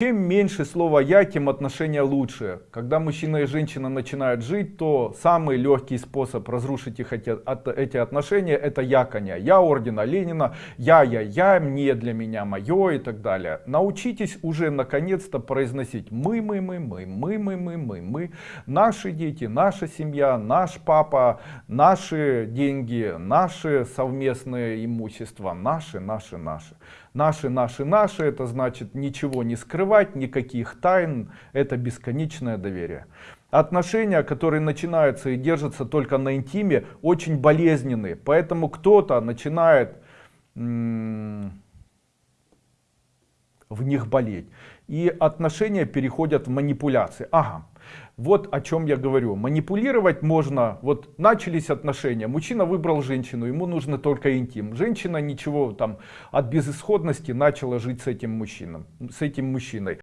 Чем меньше слова «я», тем отношения лучше. Когда мужчина и женщина начинают жить, то самый легкий способ разрушить их эти, эти отношения это яконя. Я ордена Ленина, я, я, я, мне, для меня, мое и так далее. Научитесь уже наконец-то произносить мы, мы, мы, мы, мы, мы, мы, мы, мы, наши дети, наша семья, наш папа, наши деньги, наши совместные имущества, наши, наши, наши. Наши, наши, наши, это значит ничего не скрывать, никаких тайн, это бесконечное доверие. Отношения, которые начинаются и держатся только на интиме, очень болезненные. Поэтому кто-то начинает в них болеть. И отношения переходят в манипуляции. Ага, вот о чем я говорю. Манипулировать можно, вот начались отношения, мужчина выбрал женщину, ему нужно только интим. Женщина ничего там от безысходности начала жить с этим мужчиной. С этим мужчиной.